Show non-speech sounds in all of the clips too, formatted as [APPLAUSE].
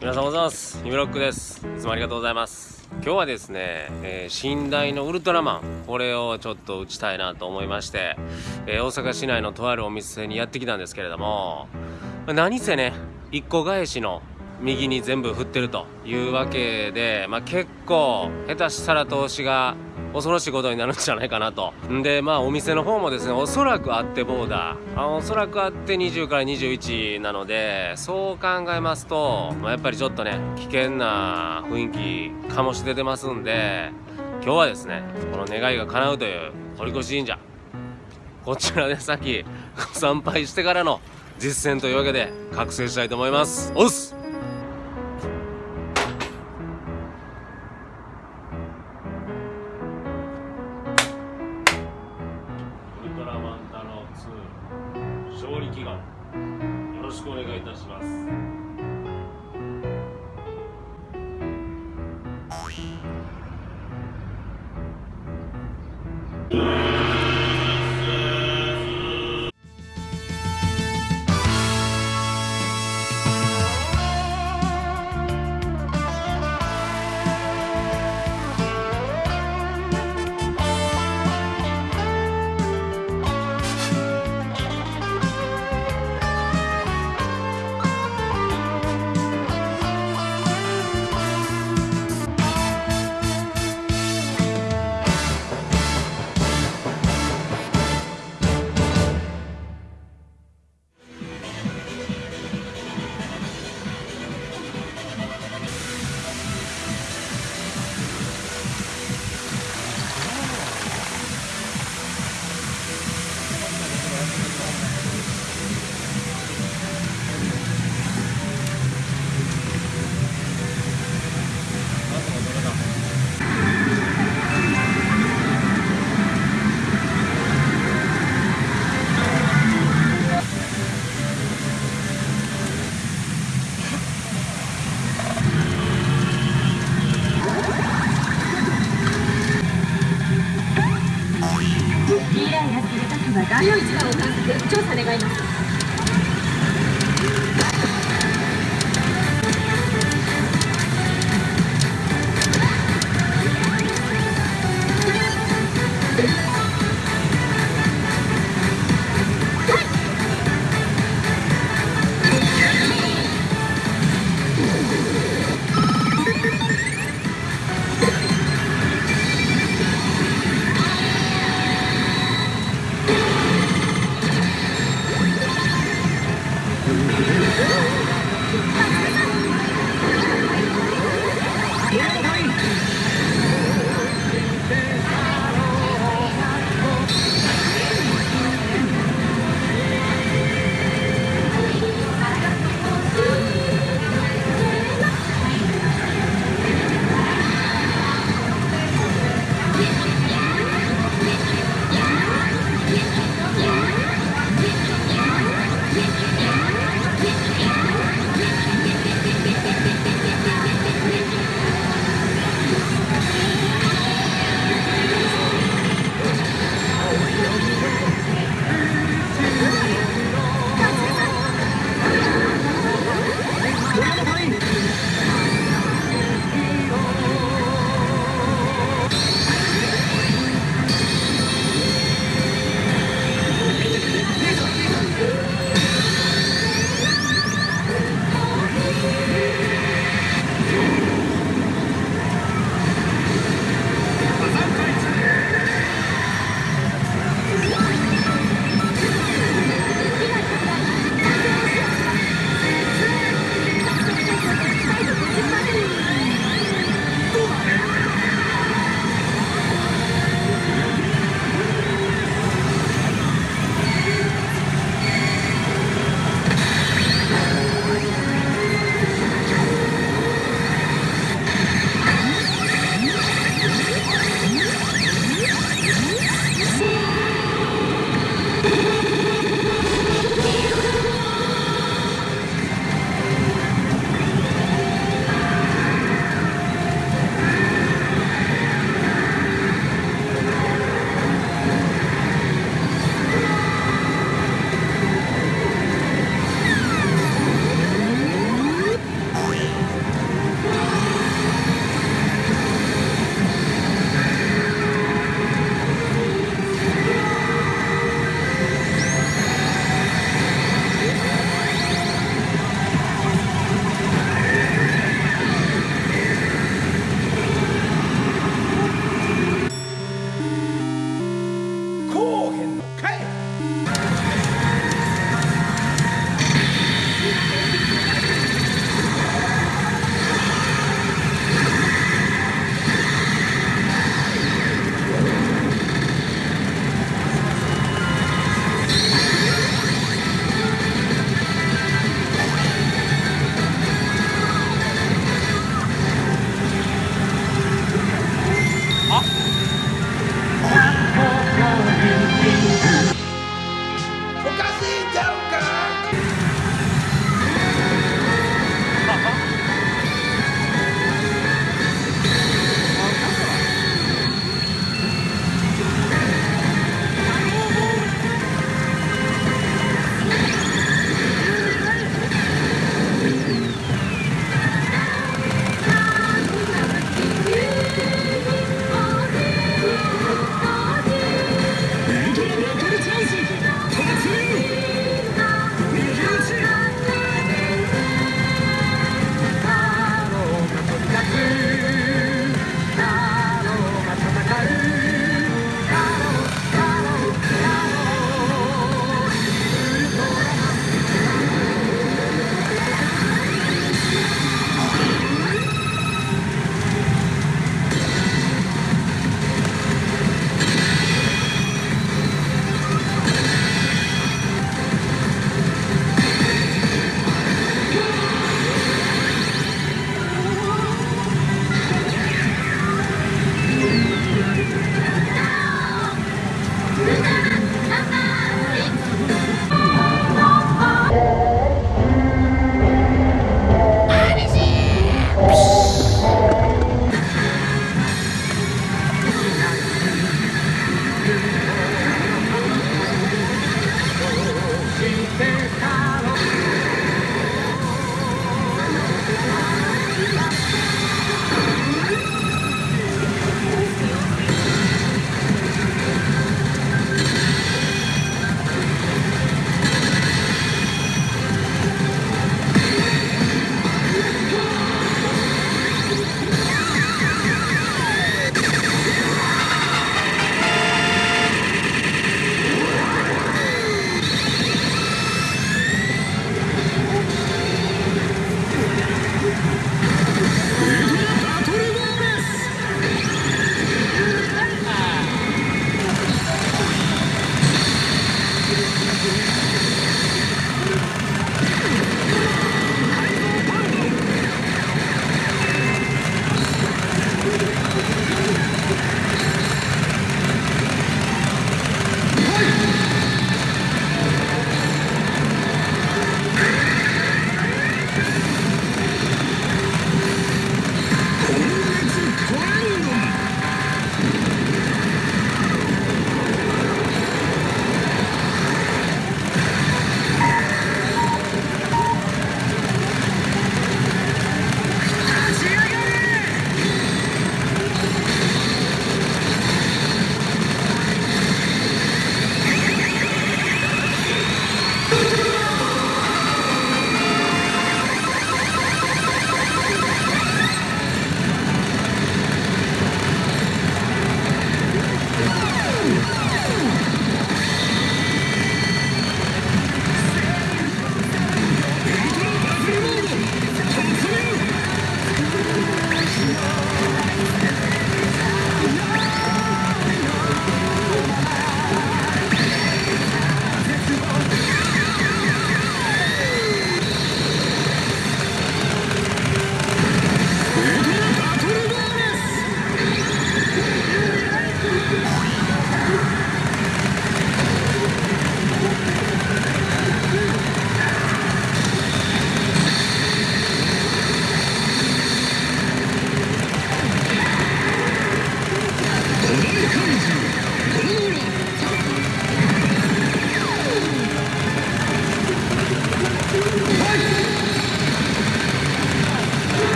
皆さんおはようございます。ヒムロックです。いつもありがとうございます。今日はですね、えー、寝台のウルトラマン。これをちょっと打ちたいなと思いまして、えー、大阪市内のとあるお店にやってきたんですけれども何せね1個返しの右に全部振ってるというわけで、まあ、結構下手したら投資が恐ろしいことになるんじゃないかなと。でまあお店の方もですねおそらくあってボーダー。あおそらくあって20から21なのでそう考えますと、まあ、やっぱりちょっとね危険な雰囲気醸し出てますんで今日はですねこの願いが叶うという堀越神社。こちらで [LAUGHS] 先参拝してからの実践というわけで覚醒したいと思います。おっす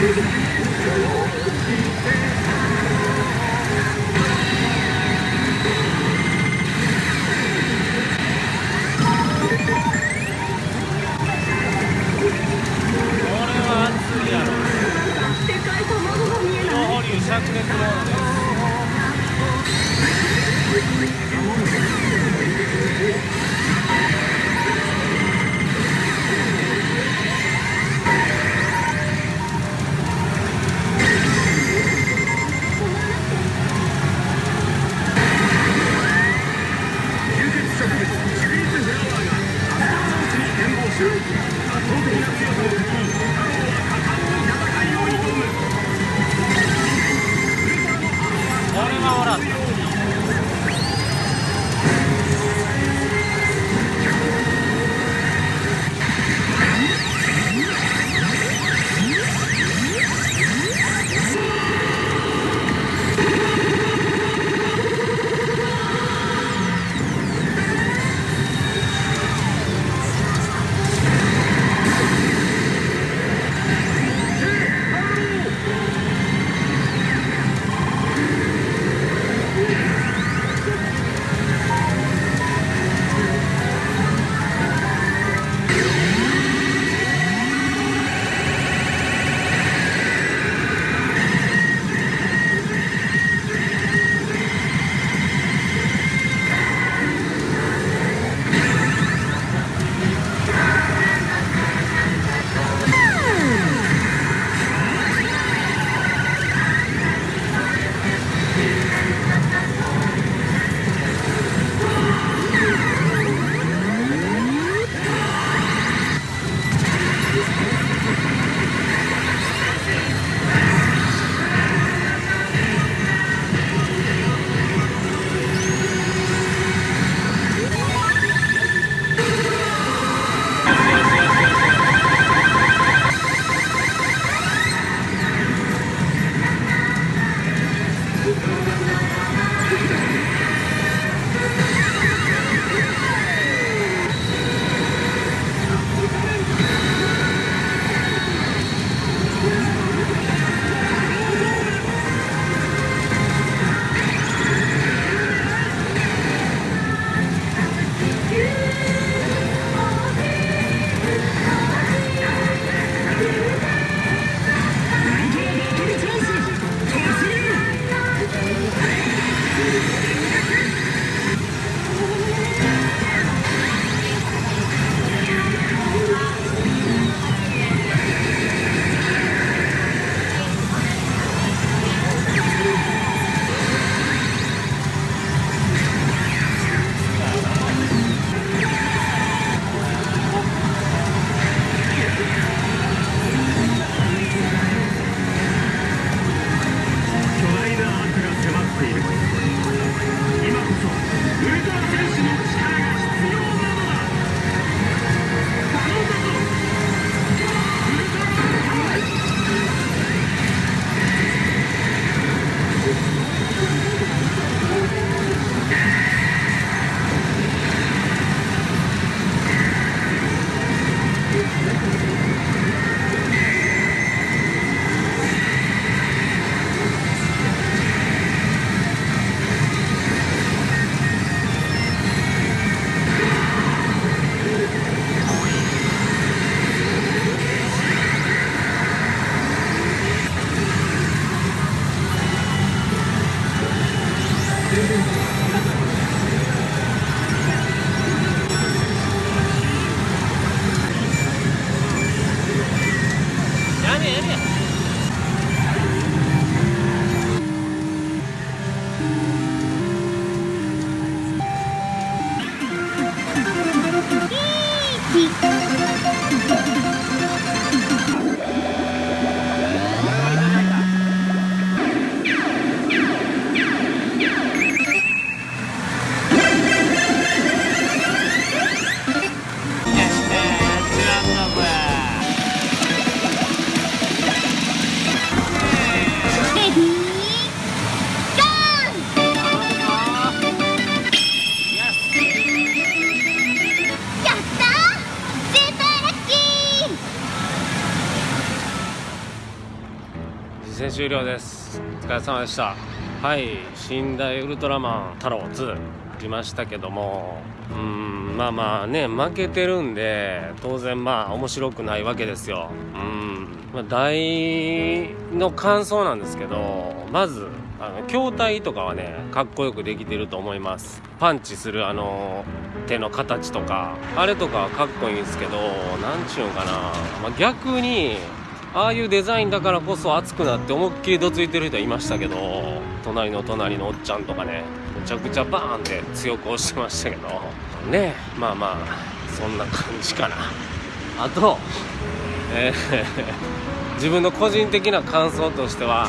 これは終了です。お疲れ様でした。はい寝台ウルトラマン太郎2来ましたけども。うんまあまあね負けてるんで当然まあ面白くないわけですよ。うんまあ大の感想なんですけどまずあの筐体とかはねかっこよくできてると思います。パンチするあの手の形とかあれとかはかっこいいんですけど何ちゅうんかな、まあ、逆にああいうデザインだからこそ熱くなって思いっきりどついてる人いましたけど隣の隣のおっちゃんとかねめちゃくちゃバーンって強く押してましたけど。ねまあまあそんな感じかな。あとえー [LAUGHS] 自分の個人的な感想としては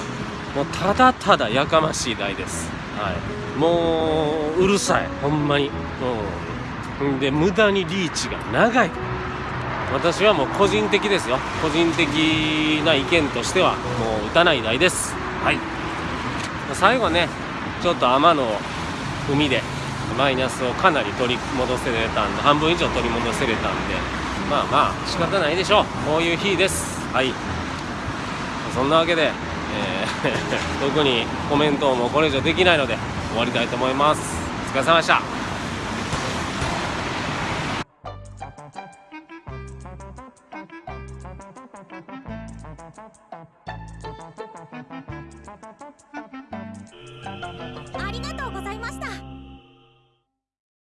もうただただやかましい台です。はい。もううるさい。ほんまに。うん。で無駄にリーチが長い。私はもう個人的ですよ。個人的な意見としてはもう打たない台です。はい。最後ねちょっと天の海でマイナスをかなり取り戻せれたんで半分以上取り戻せれたんでまあまあ仕方ないでしょう。こういう日です。はい。そんなわけで、えー [LAUGHS] 特にコメントもこれ以上できないので終わりたいと思います。お疲れ様でした。